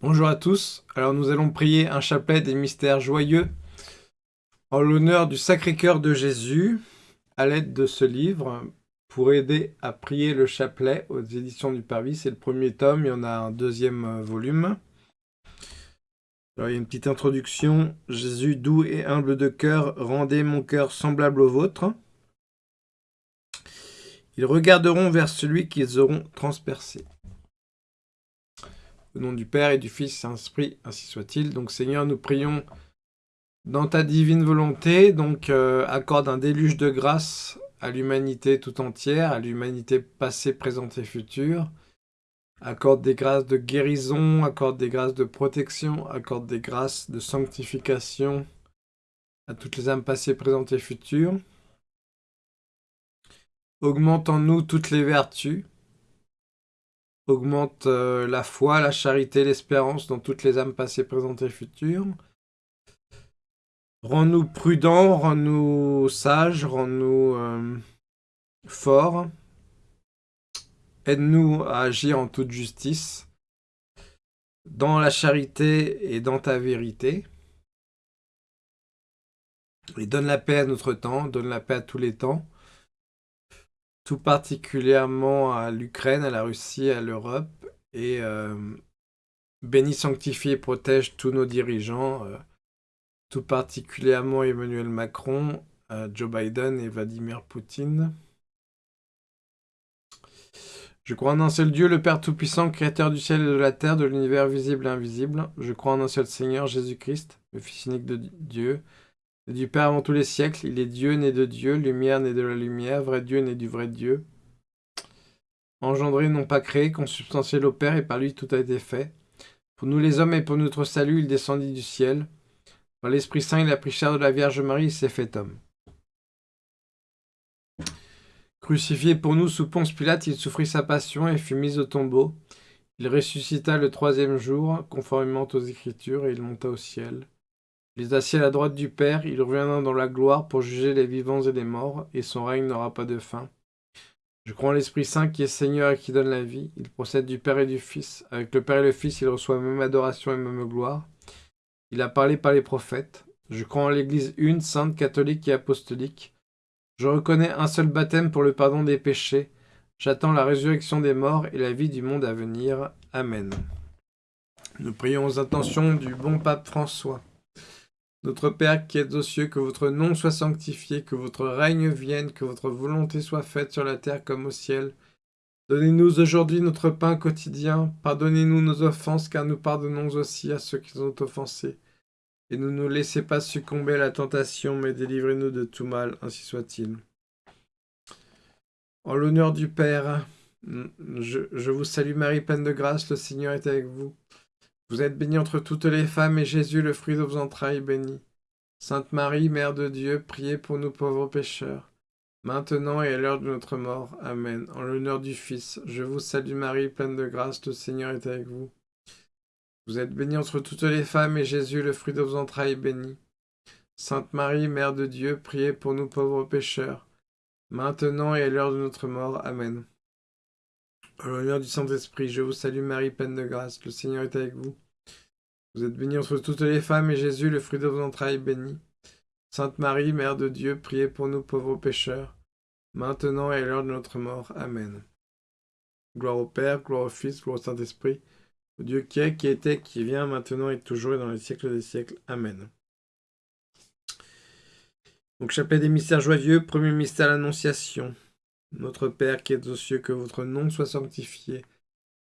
Bonjour à tous, alors nous allons prier un chapelet des mystères joyeux en l'honneur du Sacré-Cœur de Jésus à l'aide de ce livre pour aider à prier le chapelet aux éditions du Parvis. C'est le premier tome, il y en a un deuxième euh, volume. Alors, il y a une petite introduction. Jésus, doux et humble de cœur, rendez mon cœur semblable au vôtre. Ils regarderont vers celui qu'ils auront transpercé. Au nom du Père et du Fils Saint-Esprit, ainsi soit-il. Donc Seigneur, nous prions dans ta divine volonté, donc euh, accorde un déluge de grâce à l'humanité tout entière, à l'humanité passée, présente et future. Accorde des grâces de guérison, accorde des grâces de protection, accorde des grâces de sanctification à toutes les âmes passées, présentes et futures. Augmente en nous toutes les vertus, augmente euh, la foi, la charité, l'espérance dans toutes les âmes passées, présentes et futures. Rends-nous prudents, rends-nous sages, rends-nous euh, forts. Aide-nous à agir en toute justice, dans la charité et dans ta vérité. Et donne la paix à notre temps, donne la paix à tous les temps tout particulièrement à l'Ukraine, à la Russie, à l'Europe, et euh, bénis, sanctifie et protège tous nos dirigeants, euh, tout particulièrement Emmanuel Macron, euh, Joe Biden et Vladimir Poutine. Je crois en un seul Dieu, le Père Tout-Puissant, Créateur du ciel et de la terre, de l'univers visible et invisible. Je crois en un seul Seigneur, Jésus-Christ, le Fils unique de Dieu, du Père avant tous les siècles, il est Dieu né de Dieu, lumière né de la lumière, vrai Dieu né du vrai Dieu. Engendré, non pas créé, consubstantiel au Père, et par lui tout a été fait. Pour nous les hommes et pour notre salut, il descendit du ciel. Par l'Esprit Saint, il a pris chair de la Vierge Marie, il s'est fait homme. Crucifié pour nous sous Ponce Pilate, il souffrit sa passion et fut mis au tombeau. Il ressuscita le troisième jour, conformément aux Écritures, et il monta au ciel. Il est assis à la droite du Père, il reviendra dans la gloire pour juger les vivants et les morts, et son règne n'aura pas de fin. Je crois en l'Esprit Saint qui est Seigneur et qui donne la vie. Il procède du Père et du Fils. Avec le Père et le Fils, il reçoit même adoration et même gloire. Il a parlé par les prophètes. Je crois en l'Église une, sainte, catholique et apostolique. Je reconnais un seul baptême pour le pardon des péchés. J'attends la résurrection des morts et la vie du monde à venir. Amen. Nous prions aux intentions du bon pape François. Notre Père qui êtes aux cieux, que votre nom soit sanctifié, que votre règne vienne, que votre volonté soit faite sur la terre comme au ciel. Donnez-nous aujourd'hui notre pain quotidien. Pardonnez-nous nos offenses, car nous pardonnons aussi à ceux qui nous ont offensés. Et ne nous laissez pas succomber à la tentation, mais délivrez-nous de tout mal, ainsi soit-il. En l'honneur du Père, je, je vous salue Marie, pleine de grâce, le Seigneur est avec vous. Vous êtes bénie entre toutes les femmes, et Jésus, le fruit de vos entrailles, béni. Sainte Marie, Mère de Dieu, priez pour nous pauvres pécheurs, maintenant et à l'heure de notre mort. Amen. En l'honneur du Fils, je vous salue Marie, pleine de grâce, le Seigneur est avec vous. Vous êtes bénie entre toutes les femmes, et Jésus, le fruit de vos entrailles, béni. Sainte Marie, Mère de Dieu, priez pour nous pauvres pécheurs, maintenant et à l'heure de notre mort. Amen. L'honneur du Saint-Esprit, je vous salue Marie, pleine de grâce, le Seigneur est avec vous. Vous êtes bénie entre toutes les femmes, et Jésus, le fruit de vos entrailles, béni. Sainte Marie, Mère de Dieu, priez pour nous pauvres pécheurs, maintenant et à l'heure de notre mort. Amen. Gloire au Père, gloire au Fils, gloire au Saint-Esprit, au Dieu qui est, qui était, qui vient, maintenant et toujours et dans les siècles des siècles. Amen. Donc, des mystères joyeux, premier mystère l'Annonciation. Notre Père qui es aux cieux, que votre nom soit sanctifié,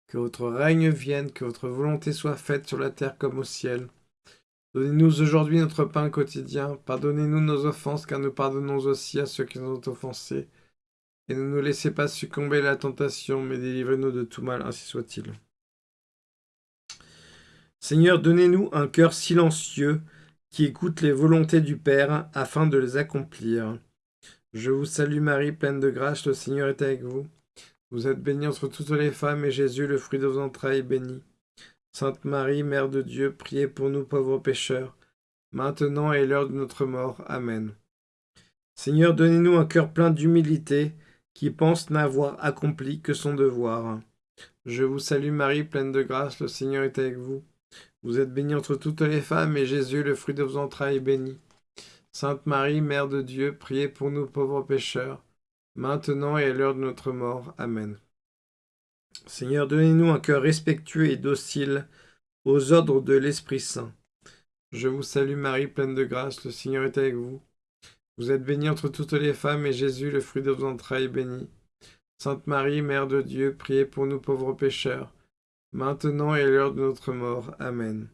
que votre règne vienne, que votre volonté soit faite sur la terre comme au ciel. Donnez-nous aujourd'hui notre pain quotidien, pardonnez-nous nos offenses, car nous pardonnons aussi à ceux qui nous ont offensés. Et ne nous laissez pas succomber à la tentation, mais délivrez-nous de tout mal, ainsi soit-il. Seigneur, donnez-nous un cœur silencieux, qui écoute les volontés du Père, afin de les accomplir. Je vous salue Marie, pleine de grâce, le Seigneur est avec vous. Vous êtes bénie entre toutes les femmes, et Jésus, le fruit de vos entrailles, est béni. Sainte Marie, Mère de Dieu, priez pour nous pauvres pécheurs, maintenant et l'heure de notre mort. Amen. Seigneur, donnez-nous un cœur plein d'humilité, qui pense n'avoir accompli que son devoir. Je vous salue Marie, pleine de grâce, le Seigneur est avec vous. Vous êtes bénie entre toutes les femmes, et Jésus, le fruit de vos entrailles, est béni. Sainte Marie, Mère de Dieu, priez pour nous pauvres pécheurs, maintenant et à l'heure de notre mort. Amen. Seigneur, donnez-nous un cœur respectueux et docile aux ordres de l'Esprit Saint. Je vous salue Marie, pleine de grâce, le Seigneur est avec vous. Vous êtes bénie entre toutes les femmes, et Jésus, le fruit de vos entrailles, est béni. Sainte Marie, Mère de Dieu, priez pour nous pauvres pécheurs, maintenant et à l'heure de notre mort. Amen.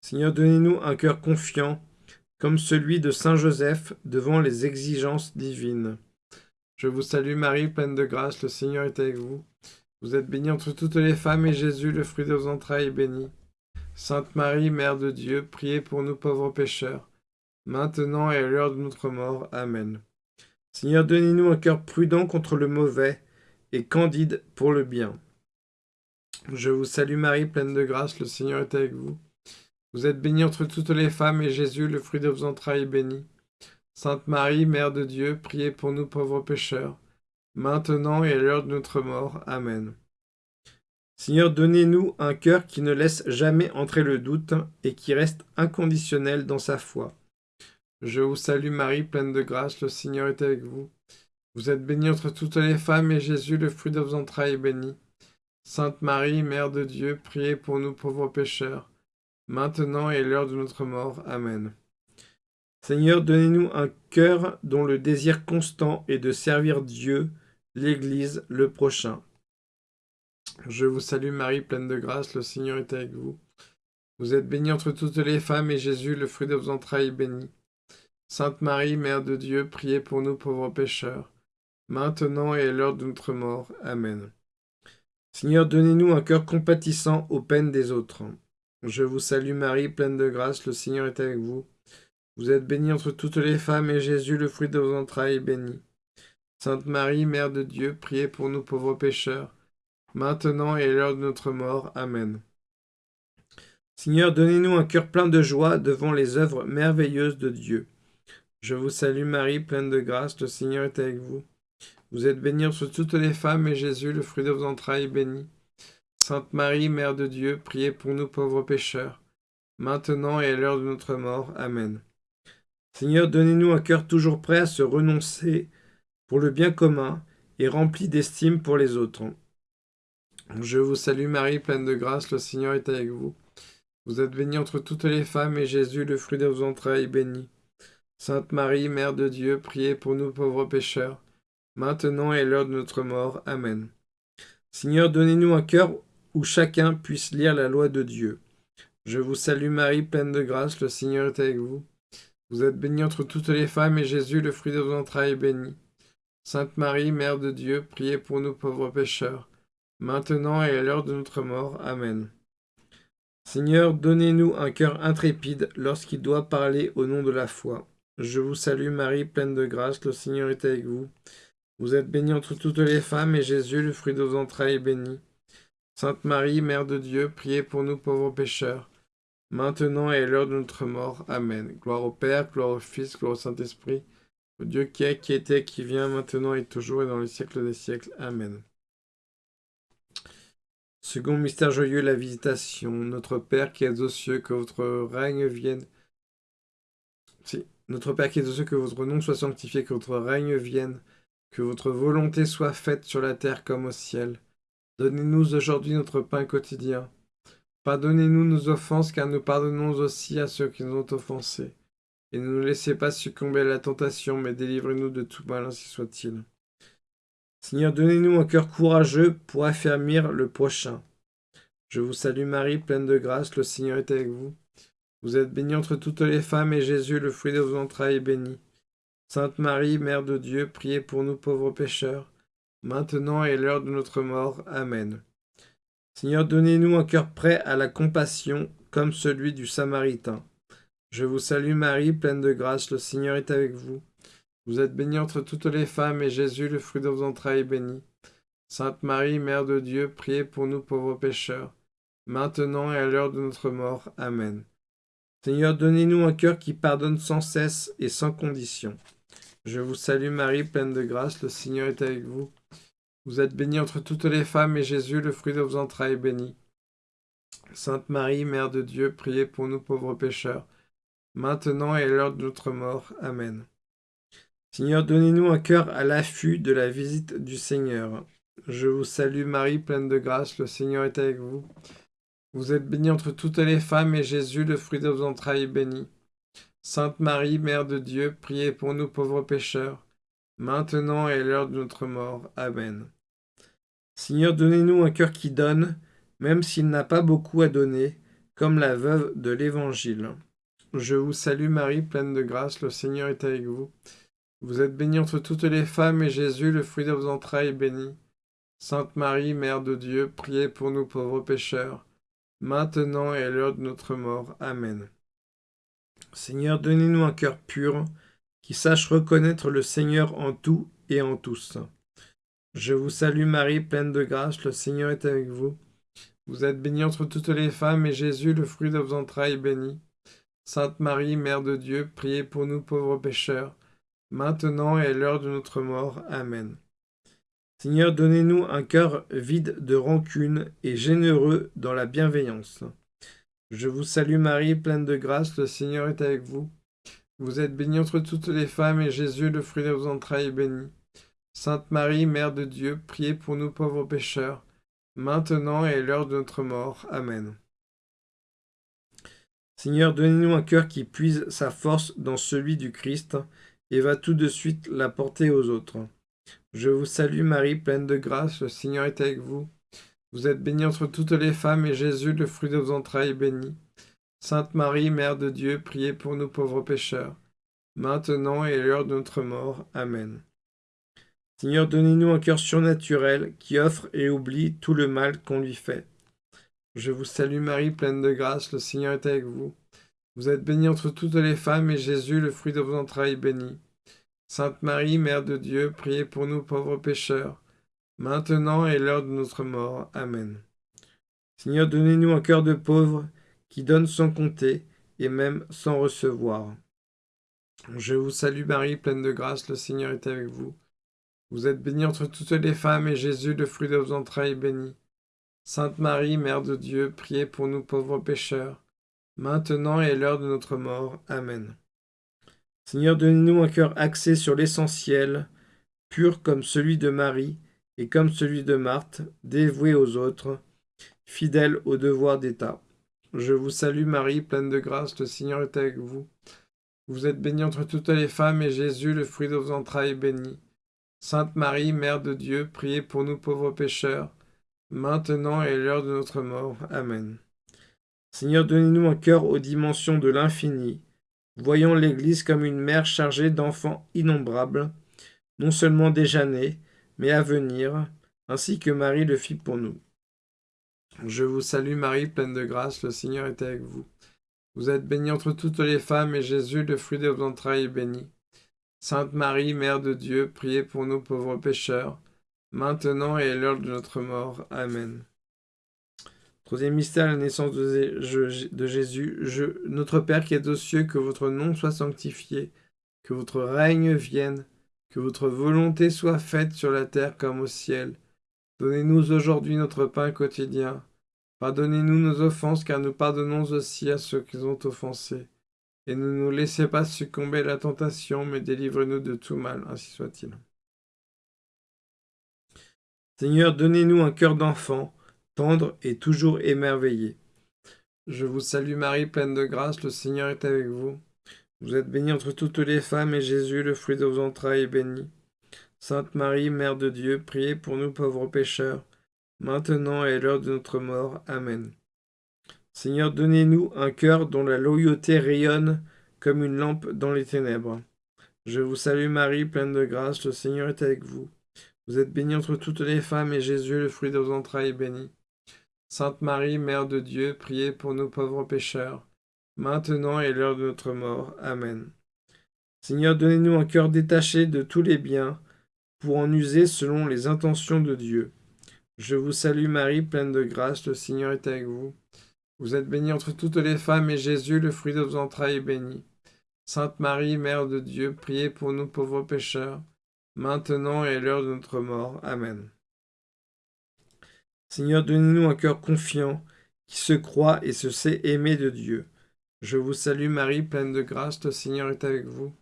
Seigneur, donnez-nous un cœur confiant, comme celui de Saint Joseph devant les exigences divines. Je vous salue Marie, pleine de grâce, le Seigneur est avec vous. Vous êtes bénie entre toutes les femmes, et Jésus, le fruit de vos entrailles, est béni. Sainte Marie, Mère de Dieu, priez pour nous pauvres pécheurs, maintenant et à l'heure de notre mort. Amen. Seigneur, donnez-nous un cœur prudent contre le mauvais et candide pour le bien. Je vous salue Marie, pleine de grâce, le Seigneur est avec vous. Vous êtes bénie entre toutes les femmes, et Jésus, le fruit de vos entrailles, est béni. Sainte Marie, Mère de Dieu, priez pour nous pauvres pécheurs, maintenant et à l'heure de notre mort. Amen. Seigneur, donnez-nous un cœur qui ne laisse jamais entrer le doute et qui reste inconditionnel dans sa foi. Je vous salue Marie, pleine de grâce, le Seigneur est avec vous. Vous êtes bénie entre toutes les femmes, et Jésus, le fruit de vos entrailles, est béni. Sainte Marie, Mère de Dieu, priez pour nous pauvres pécheurs, maintenant et l'heure de notre mort. Amen. Seigneur, donnez-nous un cœur dont le désir constant est de servir Dieu, l'Église, le prochain. Je vous salue Marie, pleine de grâce, le Seigneur est avec vous. Vous êtes bénie entre toutes les femmes, et Jésus, le fruit de vos entrailles, est béni. Sainte Marie, Mère de Dieu, priez pour nous pauvres pécheurs, maintenant et à l'heure de notre mort. Amen. Seigneur, donnez-nous un cœur compatissant aux peines des autres. Je vous salue Marie, pleine de grâce, le Seigneur est avec vous. Vous êtes bénie entre toutes les femmes, et Jésus, le fruit de vos entrailles, est béni. Sainte Marie, Mère de Dieu, priez pour nous pauvres pécheurs, maintenant et à l'heure de notre mort. Amen. Seigneur, donnez-nous un cœur plein de joie devant les œuvres merveilleuses de Dieu. Je vous salue Marie, pleine de grâce, le Seigneur est avec vous. Vous êtes bénie entre toutes les femmes, et Jésus, le fruit de vos entrailles, est béni. Sainte Marie, Mère de Dieu, priez pour nous pauvres pécheurs, maintenant et à l'heure de notre mort. Amen. Seigneur, donnez-nous un cœur toujours prêt à se renoncer pour le bien commun et rempli d'estime pour les autres. Je vous salue Marie, pleine de grâce, le Seigneur est avec vous. Vous êtes bénie entre toutes les femmes, et Jésus, le fruit de vos entrailles, est béni. Sainte Marie, Mère de Dieu, priez pour nous pauvres pécheurs, maintenant et à l'heure de notre mort. Amen. Seigneur, donnez-nous un cœur où chacun puisse lire la loi de Dieu. Je vous salue Marie, pleine de grâce, le Seigneur est avec vous. Vous êtes bénie entre toutes les femmes, et Jésus, le fruit de vos entrailles, est béni. Sainte Marie, Mère de Dieu, priez pour nous pauvres pécheurs, maintenant et à l'heure de notre mort. Amen. Seigneur, donnez-nous un cœur intrépide lorsqu'il doit parler au nom de la foi. Je vous salue Marie, pleine de grâce, le Seigneur est avec vous. Vous êtes bénie entre toutes les femmes, et Jésus, le fruit de vos entrailles, est béni. Sainte Marie, Mère de Dieu, priez pour nous pauvres pécheurs, maintenant et à l'heure de notre mort. Amen. Gloire au Père, gloire au Fils, gloire au Saint-Esprit, au Dieu qui est, qui était, qui vient, maintenant et toujours, et dans les siècles des siècles. Amen. Second mystère joyeux, la visitation. Notre Père qui es aux cieux, que votre règne vienne. Si. Notre Père qui es aux cieux, que votre nom soit sanctifié, que votre règne vienne, que votre volonté soit faite sur la terre comme au ciel. Donnez-nous aujourd'hui notre pain quotidien. Pardonnez-nous nos offenses, car nous pardonnons aussi à ceux qui nous ont offensés. Et ne nous laissez pas succomber à la tentation, mais délivrez-nous de tout mal, ainsi soit-il. Seigneur, donnez-nous un cœur courageux pour affermir le prochain. Je vous salue Marie, pleine de grâce, le Seigneur est avec vous. Vous êtes bénie entre toutes les femmes, et Jésus, le fruit de vos entrailles, est béni. Sainte Marie, Mère de Dieu, priez pour nous pauvres pécheurs, maintenant et l'heure de notre mort. Amen. Seigneur, donnez-nous un cœur prêt à la compassion, comme celui du Samaritain. Je vous salue Marie, pleine de grâce, le Seigneur est avec vous. Vous êtes bénie entre toutes les femmes, et Jésus, le fruit de vos entrailles, est béni. Sainte Marie, Mère de Dieu, priez pour nous pauvres pécheurs, maintenant et à l'heure de notre mort. Amen. Seigneur, donnez-nous un cœur qui pardonne sans cesse et sans condition. Je vous salue Marie, pleine de grâce, le Seigneur est avec vous. Vous êtes bénie entre toutes les femmes, et Jésus, le fruit de vos entrailles, est béni. Sainte Marie, Mère de Dieu, priez pour nous pauvres pécheurs, maintenant et à l'heure de notre mort. Amen. Seigneur, donnez-nous un cœur à l'affût de la visite du Seigneur. Je vous salue Marie, pleine de grâce, le Seigneur est avec vous. Vous êtes bénie entre toutes les femmes, et Jésus, le fruit de vos entrailles, est béni. Sainte Marie, Mère de Dieu, priez pour nous pauvres pécheurs, maintenant et à l'heure de notre mort. Amen. Seigneur, donnez-nous un cœur qui donne, même s'il n'a pas beaucoup à donner, comme la veuve de l'Évangile. Je vous salue Marie, pleine de grâce, le Seigneur est avec vous. Vous êtes bénie entre toutes les femmes, et Jésus, le fruit de vos entrailles, est béni. Sainte Marie, Mère de Dieu, priez pour nous pauvres pécheurs, maintenant et à l'heure de notre mort. Amen. Seigneur, donnez-nous un cœur pur, qui sache reconnaître le Seigneur en tout et en tous. Je vous salue Marie, pleine de grâce, le Seigneur est avec vous. Vous êtes bénie entre toutes les femmes, et Jésus, le fruit de vos entrailles, est béni. Sainte Marie, Mère de Dieu, priez pour nous pauvres pécheurs, maintenant et à l'heure de notre mort. Amen. Seigneur, donnez-nous un cœur vide de rancune et généreux dans la bienveillance. Je vous salue Marie, pleine de grâce, le Seigneur est avec vous. Vous êtes bénie entre toutes les femmes, et Jésus, le fruit de vos entrailles, est béni. Sainte Marie, Mère de Dieu, priez pour nous pauvres pécheurs, maintenant et à l'heure de notre mort. Amen. Seigneur, donnez-nous un cœur qui puise sa force dans celui du Christ, et va tout de suite la porter aux autres. Je vous salue Marie, pleine de grâce, le Seigneur est avec vous. Vous êtes bénie entre toutes les femmes, et Jésus, le fruit de vos entrailles, est béni. Sainte Marie, Mère de Dieu, priez pour nous pauvres pécheurs, maintenant et à l'heure de notre mort. Amen. Seigneur, donnez-nous un cœur surnaturel qui offre et oublie tout le mal qu'on lui fait. Je vous salue Marie, pleine de grâce, le Seigneur est avec vous. Vous êtes bénie entre toutes les femmes, et Jésus, le fruit de vos entrailles, est béni. Sainte Marie, Mère de Dieu, priez pour nous pauvres pécheurs, maintenant et l'heure de notre mort. Amen. Seigneur, donnez-nous un cœur de pauvre, qui donne sans compter, et même sans recevoir. Je vous salue Marie, pleine de grâce, le Seigneur est avec vous. Vous êtes bénie entre toutes les femmes, et Jésus, le fruit de vos entrailles, est béni. Sainte Marie, Mère de Dieu, priez pour nous pauvres pécheurs, maintenant et à l'heure de notre mort. Amen. Seigneur, donnez-nous un cœur axé sur l'essentiel, pur comme celui de Marie et comme celui de Marthe, dévoué aux autres, fidèle au devoir d'État. Je vous salue Marie, pleine de grâce, le Seigneur est avec vous. Vous êtes bénie entre toutes les femmes, et Jésus, le fruit de vos entrailles, est béni. Sainte Marie, Mère de Dieu, priez pour nous pauvres pécheurs, maintenant et à l'heure de notre mort. Amen. Seigneur, donnez-nous un cœur aux dimensions de l'infini, voyant l'Église comme une mère chargée d'enfants innombrables, non seulement déjà nés, mais à venir, ainsi que Marie le fit pour nous. Je vous salue Marie, pleine de grâce, le Seigneur est avec vous. Vous êtes bénie entre toutes les femmes, et Jésus, le fruit de vos entrailles, est béni. Sainte Marie, Mère de Dieu, priez pour nous pauvres pécheurs, maintenant et à l'heure de notre mort. Amen. Troisième mystère, la naissance de, Jésus. Notre Père qui est aux cieux, que votre nom soit sanctifié, que votre règne vienne, que votre volonté soit faite sur la terre comme au ciel. Donnez-nous aujourd'hui notre pain quotidien. Pardonnez-nous nos offenses, car nous pardonnons aussi à ceux qui ont offensés. Et ne nous laissez pas succomber à la tentation, mais délivrez-nous de tout mal, ainsi soit-il. Seigneur, donnez-nous un cœur d'enfant, tendre et toujours émerveillé. Je vous salue Marie, pleine de grâce, le Seigneur est avec vous. Vous êtes bénie entre toutes les femmes, et Jésus, le fruit de vos entrailles, est béni. Sainte Marie, Mère de Dieu, priez pour nous pauvres pécheurs, maintenant et à l'heure de notre mort. Amen. Seigneur, donnez-nous un cœur dont la loyauté rayonne comme une lampe dans les ténèbres. Je vous salue Marie, pleine de grâce, le Seigneur est avec vous. Vous êtes bénie entre toutes les femmes, et Jésus, le fruit de vos entrailles, est béni. Sainte Marie, Mère de Dieu, priez pour nous pauvres pécheurs, maintenant et l'heure de notre mort. Amen. Seigneur, donnez-nous un cœur détaché de tous les biens, pour en user selon les intentions de Dieu. Je vous salue Marie, pleine de grâce, le Seigneur est avec vous. Vous êtes bénie entre toutes les femmes, et Jésus, le fruit de vos entrailles, est béni. Sainte Marie, Mère de Dieu, priez pour nous pauvres pécheurs, maintenant et à l'heure de notre mort. Amen. Seigneur, donnez-nous un cœur confiant, qui se croit et se sait aimer de Dieu. Je vous salue Marie, pleine de grâce, le Seigneur est avec vous.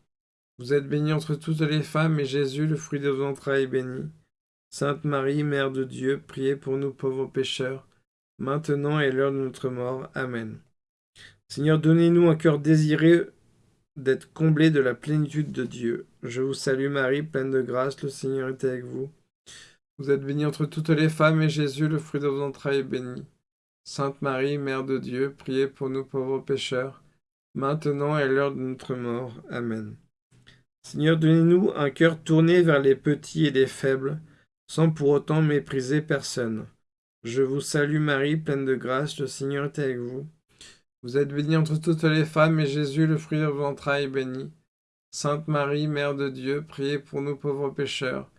Vous êtes bénie entre toutes les femmes, et Jésus, le fruit de vos entrailles, est béni. Sainte Marie, Mère de Dieu, priez pour nous pauvres pécheurs, maintenant et l'heure de notre mort. Amen. Seigneur, donnez-nous un cœur désiré d'être comblé de la plénitude de Dieu. Je vous salue Marie, pleine de grâce, le Seigneur est avec vous. Vous êtes bénie entre toutes les femmes, et Jésus, le fruit de vos entrailles, est béni. Sainte Marie, Mère de Dieu, priez pour nous pauvres pécheurs, maintenant et l'heure de notre mort. Amen. Seigneur, donnez-nous un cœur tourné vers les petits et les faibles, sans pour autant mépriser personne. Je vous salue Marie, pleine de grâce, le Seigneur est avec vous. Vous êtes bénie entre toutes les femmes, et Jésus, le fruit de vos entrailles, est béni. Sainte Marie, Mère de Dieu, priez pour nous pauvres pécheurs,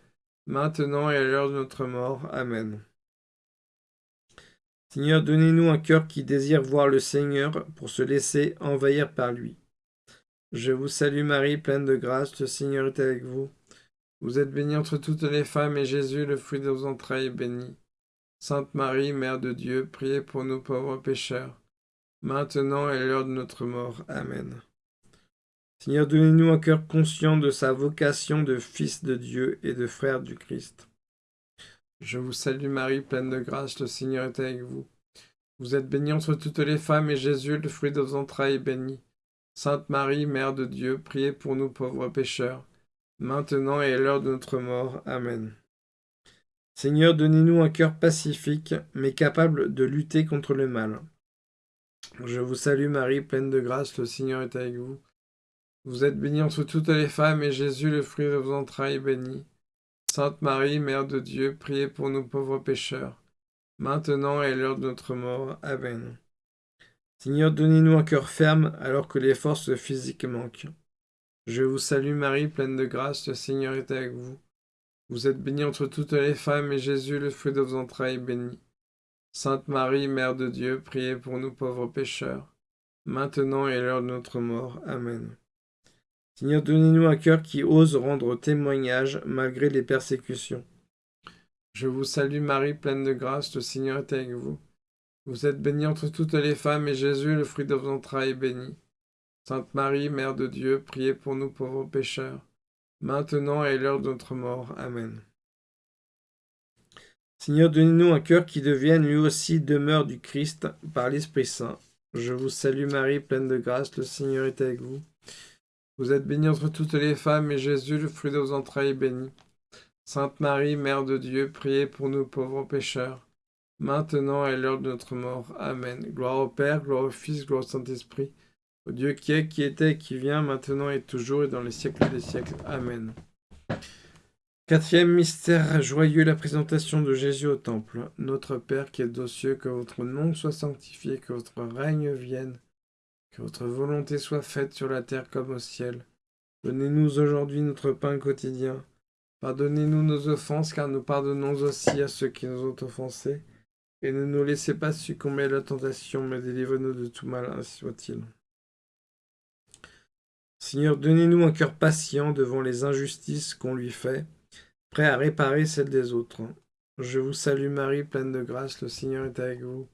maintenant et à l'heure de notre mort. Amen. Seigneur, donnez-nous un cœur qui désire voir le Seigneur pour se laisser envahir par lui. Je vous salue Marie, pleine de grâce, le Seigneur est avec vous. Vous êtes bénie entre toutes les femmes, et Jésus, le fruit de vos entrailles, est béni. Sainte Marie, Mère de Dieu, priez pour nous pauvres pécheurs, maintenant et l'heure de notre mort. Amen. Seigneur, donnez-nous un cœur conscient de sa vocation de Fils de Dieu et de frère du Christ. Je vous salue Marie, pleine de grâce, le Seigneur est avec vous. Vous êtes bénie entre toutes les femmes, et Jésus, le fruit de vos entrailles, est béni. Sainte Marie, Mère de Dieu, priez pour nous pauvres pécheurs, maintenant et à l'heure de notre mort. Amen. Seigneur, donnez-nous un cœur pacifique, mais capable de lutter contre le mal. Je vous salue Marie, pleine de grâce, le Seigneur est avec vous. Vous êtes bénie entre toutes les femmes, et Jésus, le fruit de vos entrailles, est béni. Sainte Marie, Mère de Dieu, priez pour nous pauvres pécheurs, maintenant et à l'heure de notre mort. Amen. Seigneur, donnez-nous un cœur ferme alors que les forces physiques manquent. Je vous salue Marie, pleine de grâce, le Seigneur est avec vous. Vous êtes bénie entre toutes les femmes, et Jésus, le fruit de vos entrailles, est béni. Sainte Marie, Mère de Dieu, priez pour nous pauvres pécheurs, maintenant et à l'heure de notre mort. Amen. Seigneur, donnez-nous un cœur qui ose rendre témoignage malgré les persécutions. Je vous salue Marie, pleine de grâce, le Seigneur est avec vous. Vous êtes bénie entre toutes les femmes, et Jésus, le fruit de vos entrailles, est béni. Sainte Marie, Mère de Dieu, priez pour nous pauvres pécheurs, maintenant et l'heure de notre mort. Amen. Seigneur, donnez-nous un cœur qui devienne lui aussi demeure du Christ par l'Esprit Saint. Je vous salue Marie, pleine de grâce, le Seigneur est avec vous. Vous êtes bénie entre toutes les femmes, et Jésus, le fruit de vos entrailles, est béni. Sainte Marie, Mère de Dieu, priez pour nous pauvres pécheurs, maintenant et l'heure de notre mort. Amen. Gloire au Père, gloire au Fils, gloire au Saint-Esprit, au Dieu qui est, qui était, qui vient, maintenant et toujours, et dans les siècles des siècles. Amen. Quatrième mystère joyeux, la présentation de Jésus au Temple. Notre Père qui est aux cieux, que votre nom soit sanctifié, que votre règne vienne, que votre volonté soit faite sur la terre comme au ciel. Donnez-nous aujourd'hui notre pain quotidien. Pardonnez-nous nos offenses, car nous pardonnons aussi à ceux qui nous ont offensés et ne nous laissez pas succomber à la tentation, mais délivre-nous de tout mal, ainsi soit-il. Seigneur, donnez-nous un cœur patient devant les injustices qu'on lui fait, prêt à réparer celles des autres. Je vous salue Marie, pleine de grâce, le Seigneur est avec vous.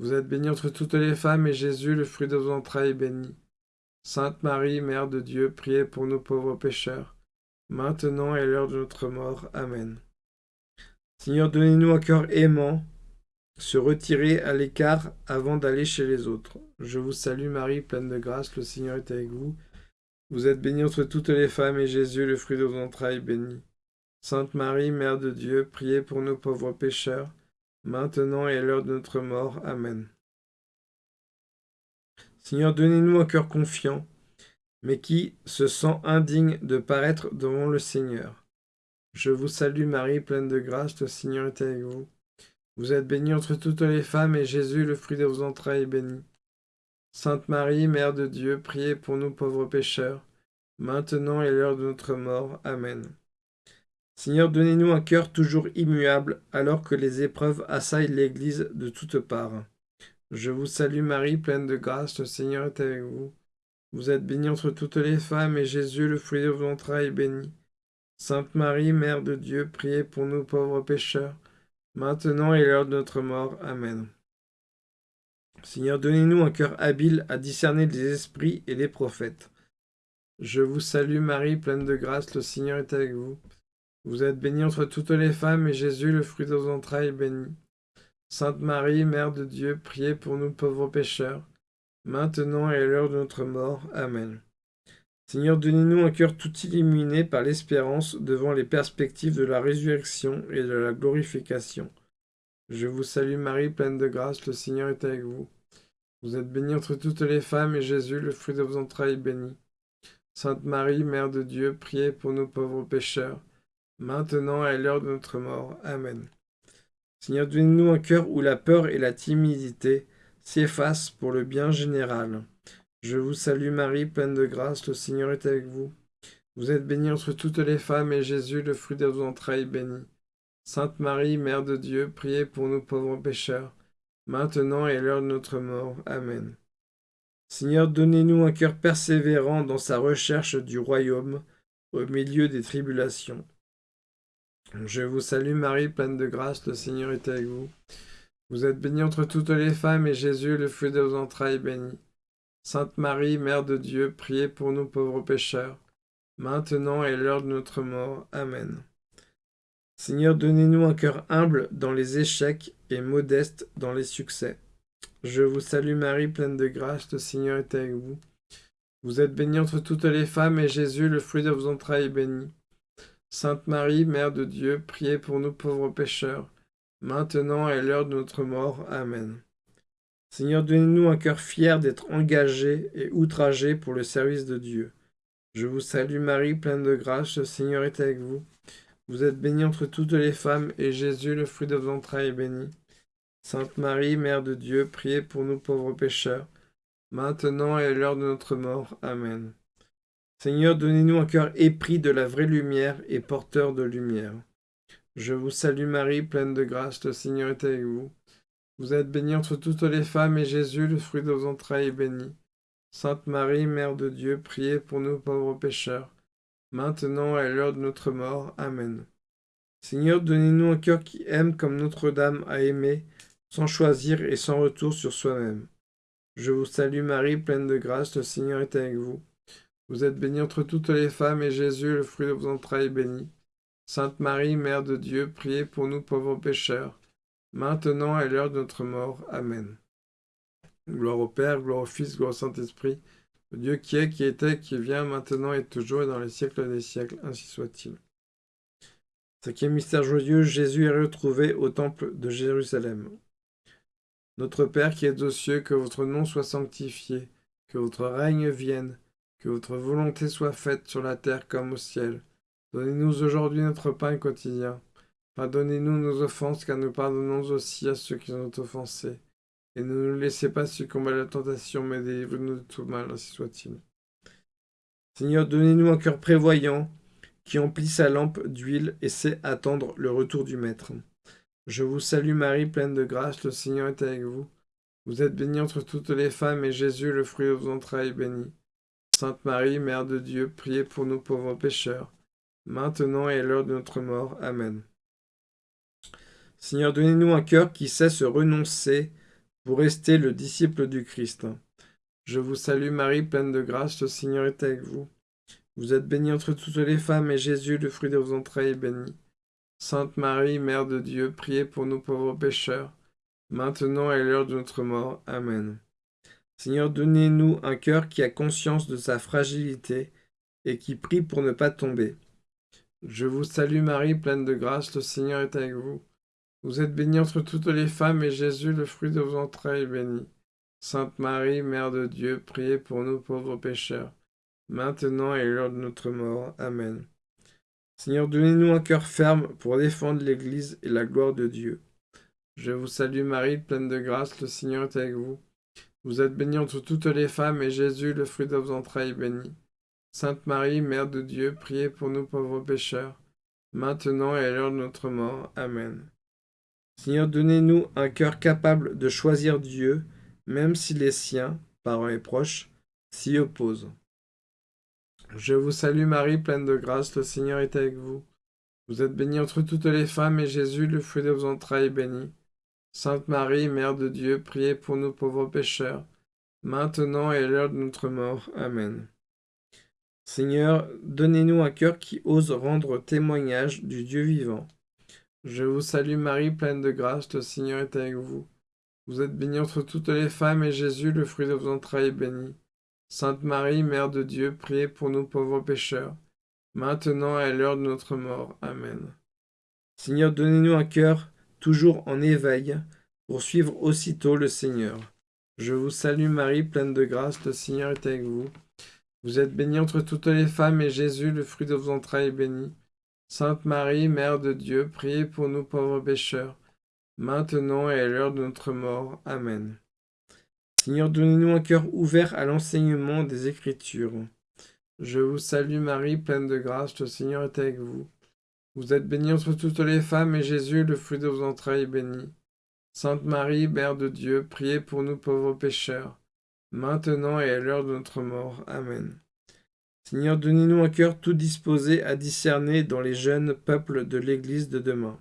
Vous êtes bénie entre toutes les femmes, et Jésus, le fruit de vos entrailles, est béni. Sainte Marie, Mère de Dieu, priez pour nous pauvres pécheurs, maintenant et à l'heure de notre mort. Amen. Seigneur, donnez-nous un cœur aimant, se retirer à l'écart avant d'aller chez les autres. Je vous salue Marie, pleine de grâce, le Seigneur est avec vous. Vous êtes bénie entre toutes les femmes, et Jésus, le fruit de vos entrailles, est béni. Sainte Marie, Mère de Dieu, priez pour nos pauvres pécheurs, maintenant et à l'heure de notre mort. Amen. Seigneur, donnez-nous un cœur confiant, mais qui se sent indigne de paraître devant le Seigneur. Je vous salue Marie, pleine de grâce, le Seigneur est avec vous. Vous êtes bénie entre toutes les femmes, et Jésus, le fruit de vos entrailles, est béni. Sainte Marie, Mère de Dieu, priez pour nous pauvres pécheurs, maintenant et l'heure de notre mort. Amen. Seigneur, donnez-nous un cœur toujours immuable, alors que les épreuves assaillent l'Église de toutes parts. Je vous salue Marie, pleine de grâce, le Seigneur est avec vous. Vous êtes bénie entre toutes les femmes, et Jésus, le fruit de vos entrailles, est béni. Sainte Marie, Mère de Dieu, priez pour nous pauvres pécheurs, maintenant et l'heure de notre mort. Amen. Seigneur, donnez-nous un cœur habile à discerner les esprits et les prophètes. Je vous salue Marie, pleine de grâce, le Seigneur est avec vous. Vous êtes bénie entre toutes les femmes, et Jésus, le fruit de vos entrailles, est béni. Sainte Marie, Mère de Dieu, priez pour nous pauvres pécheurs, maintenant et à l'heure de notre mort. Amen. Seigneur, donnez-nous un cœur tout illuminé par l'espérance devant les perspectives de la résurrection et de la glorification. Je vous salue Marie, pleine de grâce, le Seigneur est avec vous. Vous êtes bénie entre toutes les femmes, et Jésus, le fruit de vos entrailles, est béni. Sainte Marie, Mère de Dieu, priez pour nous pauvres pécheurs, maintenant et à l'heure de notre mort. Amen. Seigneur, donnez-nous un cœur où la peur et la timidité s'effacent pour le bien général. Je vous salue Marie, pleine de grâce, le Seigneur est avec vous. Vous êtes bénie entre toutes les femmes, et Jésus, le fruit de vos entrailles, est béni. Sainte Marie, Mère de Dieu, priez pour nous pauvres pécheurs, maintenant et à l'heure de notre mort. Amen. Seigneur, donnez-nous un cœur persévérant dans sa recherche du royaume, au milieu des tribulations. Je vous salue Marie, pleine de grâce, le Seigneur est avec vous. Vous êtes bénie entre toutes les femmes, et Jésus, le fruit de vos entrailles, est béni. Sainte Marie, Mère de Dieu, priez pour nous pauvres pécheurs, maintenant et à l'heure de notre mort. Amen. Seigneur, donnez-nous un cœur humble dans les échecs et modeste dans les succès. Je vous salue Marie, pleine de grâce, le Seigneur est avec vous. Vous êtes bénie entre toutes les femmes, et Jésus, le fruit de vos entrailles, est béni. Sainte Marie, Mère de Dieu, priez pour nous pauvres pécheurs, maintenant et l'heure de notre mort. Amen. Seigneur, donnez-nous un cœur fier d'être engagé et outragé pour le service de Dieu. Je vous salue Marie, pleine de grâce, le Seigneur est avec vous. Vous êtes bénie entre toutes les femmes, et Jésus, le fruit de vos entrailles, est béni. Sainte Marie, Mère de Dieu, priez pour nous pauvres pécheurs, maintenant et à l'heure de notre mort. Amen. Seigneur, donnez-nous un cœur épris de la vraie lumière et porteur de lumière. Je vous salue Marie, pleine de grâce, le Seigneur est avec vous. Vous êtes bénie entre toutes les femmes, et Jésus, le fruit de vos entrailles, est béni. Sainte Marie, Mère de Dieu, priez pour nous pauvres pécheurs, maintenant et à l'heure de notre mort. Amen. Seigneur, donnez-nous un cœur qui aime comme Notre-Dame a aimé, sans choisir et sans retour sur soi-même. Je vous salue Marie, pleine de grâce, le Seigneur est avec vous. Vous êtes bénie entre toutes les femmes, et Jésus, le fruit de vos entrailles, est béni. Sainte Marie, Mère de Dieu, priez pour nous pauvres pécheurs, maintenant et à l'heure de notre mort. Amen. Gloire au Père, gloire au Fils, gloire au Saint-Esprit, Dieu qui est, qui était, qui vient, maintenant et toujours, et dans les siècles des siècles, ainsi soit-il. Cinquième mystère joyeux, Jésus est retrouvé au temple de Jérusalem. Notre Père qui es aux cieux, que votre nom soit sanctifié, que votre règne vienne, que votre volonté soit faite sur la terre comme au ciel. Donnez-nous aujourd'hui notre pain quotidien. Pardonnez-nous nos offenses, car nous pardonnons aussi à ceux qui nous ont offensés. Et ne nous laissez pas succomber à la tentation, mais délivrez-nous de tout mal, ainsi soit-il. Seigneur, donnez-nous un cœur prévoyant, qui emplit sa lampe d'huile et sait attendre le retour du Maître. Je vous salue Marie, pleine de grâce, le Seigneur est avec vous. Vous êtes bénie entre toutes les femmes, et Jésus, le fruit de vos entrailles, est béni. Sainte Marie, Mère de Dieu, priez pour nous pauvres pécheurs, maintenant et à l'heure de notre mort. Amen. Seigneur, donnez-nous un cœur qui sait se renoncer pour rester le disciple du Christ. Je vous salue Marie, pleine de grâce, le Seigneur est avec vous. Vous êtes bénie entre toutes les femmes, et Jésus, le fruit de vos entrailles, est béni. Sainte Marie, Mère de Dieu, priez pour nous pauvres pécheurs, maintenant et à l'heure de notre mort. Amen. Seigneur, donnez-nous un cœur qui a conscience de sa fragilité et qui prie pour ne pas tomber. Je vous salue Marie, pleine de grâce, le Seigneur est avec vous. Vous êtes bénie entre toutes les femmes, et Jésus, le fruit de vos entrailles, est béni. Sainte Marie, Mère de Dieu, priez pour nous pauvres pécheurs, maintenant et l'heure de notre mort. Amen. Seigneur, donnez-nous un cœur ferme pour défendre l'Église et la gloire de Dieu. Je vous salue Marie, pleine de grâce, le Seigneur est avec vous. Vous êtes bénie entre toutes les femmes, et Jésus, le fruit de vos entrailles, est béni. Sainte Marie, Mère de Dieu, priez pour nous pauvres pécheurs, maintenant et à l'heure de notre mort. Amen. Seigneur, donnez-nous un cœur capable de choisir Dieu, même si les siens, parents et proches, s'y opposent. Je vous salue Marie, pleine de grâce, le Seigneur est avec vous. Vous êtes bénie entre toutes les femmes, et Jésus, le fruit de vos entrailles, est béni. Sainte Marie, Mère de Dieu, priez pour nous pauvres pécheurs, maintenant et à l'heure de notre mort. Amen. Seigneur, donnez-nous un cœur qui ose rendre témoignage du Dieu vivant. Je vous salue Marie, pleine de grâce, le Seigneur est avec vous. Vous êtes bénie entre toutes les femmes, et Jésus, le fruit de vos entrailles, est béni. Sainte Marie, Mère de Dieu, priez pour nous pauvres pécheurs, maintenant et à l'heure de notre mort. Amen. Seigneur, donnez-nous un cœur toujours en éveil, pour suivre aussitôt le Seigneur. Je vous salue Marie, pleine de grâce, le Seigneur est avec vous. Vous êtes bénie entre toutes les femmes, et Jésus, le fruit de vos entrailles, est béni. Sainte Marie, Mère de Dieu, priez pour nous pauvres pécheurs, maintenant et à l'heure de notre mort. Amen. Seigneur, donnez-nous un cœur ouvert à l'enseignement des Écritures. Je vous salue Marie, pleine de grâce, le Seigneur est avec vous. Vous êtes bénie entre toutes les femmes, et Jésus, le fruit de vos entrailles, est béni. Sainte Marie, Mère de Dieu, priez pour nous pauvres pécheurs, maintenant et à l'heure de notre mort. Amen. Seigneur, donnez-nous un cœur tout disposé à discerner dans les jeunes peuples de l'Église de demain.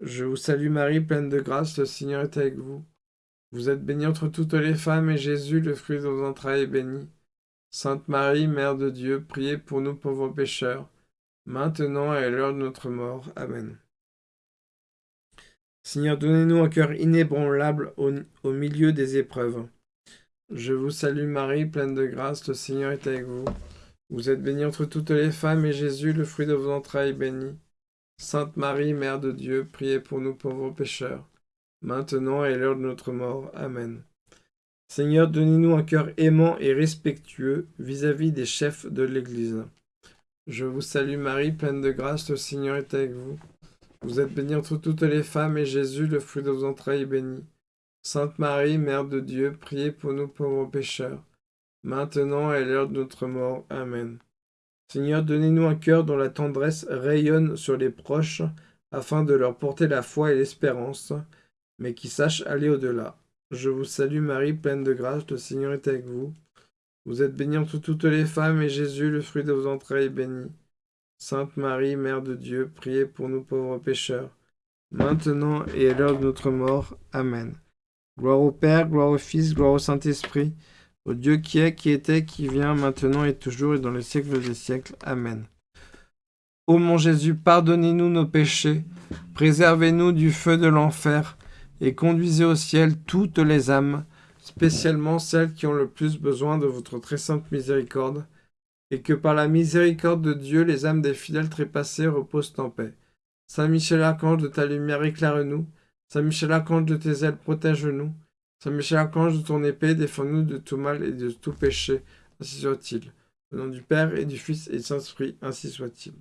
Je vous salue Marie, pleine de grâce, le Seigneur est avec vous. Vous êtes bénie entre toutes les femmes, et Jésus, le fruit de vos entrailles, est béni. Sainte Marie, Mère de Dieu, priez pour nous pauvres pécheurs, maintenant et à l'heure de notre mort. Amen. Seigneur, donnez-nous un cœur inébranlable au, milieu des épreuves. Je vous salue Marie, pleine de grâce, le Seigneur est avec vous. Vous êtes bénie entre toutes les femmes, et Jésus, le fruit de vos entrailles, est béni. Sainte Marie, Mère de Dieu, priez pour nous pauvres pécheurs, maintenant et l'heure de notre mort. Amen. Seigneur, donnez-nous un cœur aimant et respectueux vis-à-vis des chefs de l'Église. Je vous salue Marie, pleine de grâce, le Seigneur est avec vous. Vous êtes bénie entre toutes les femmes, et Jésus, le fruit de vos entrailles, est béni. Sainte Marie, Mère de Dieu, priez pour nous pauvres pécheurs, maintenant et à l'heure de notre mort. Amen. Seigneur, donnez-nous un cœur dont la tendresse rayonne sur les proches, afin de leur porter la foi et l'espérance, mais qui sache aller au-delà. Je vous salue Marie, pleine de grâce, le Seigneur est avec vous. Vous êtes bénie entre toutes les femmes, et Jésus, le fruit de vos entrailles, est béni. Sainte Marie, Mère de Dieu, priez pour nous pauvres pécheurs, maintenant et à l'heure de notre mort. Amen. Gloire au Père, gloire au Fils, gloire au Saint-Esprit, au Dieu qui est, qui était, qui vient, maintenant et toujours et dans les siècles des siècles. Amen. Ô mon Jésus, pardonnez-nous nos péchés, préservez-nous du feu de l'enfer, et conduisez au ciel toutes les âmes, spécialement celles qui ont le plus besoin de votre très sainte miséricorde, et que par la miséricorde de Dieu, les âmes des fidèles trépassés reposent en paix. Saint Michel Archange, de ta lumière éclaire-nous, Saint Michel Archange de tes ailes, protège-nous. Saint Michel Archange de ton épée, défends-nous de tout mal et de tout péché. Ainsi soit-il. Au nom du Père et du Fils et du Saint-Esprit, ainsi soit-il.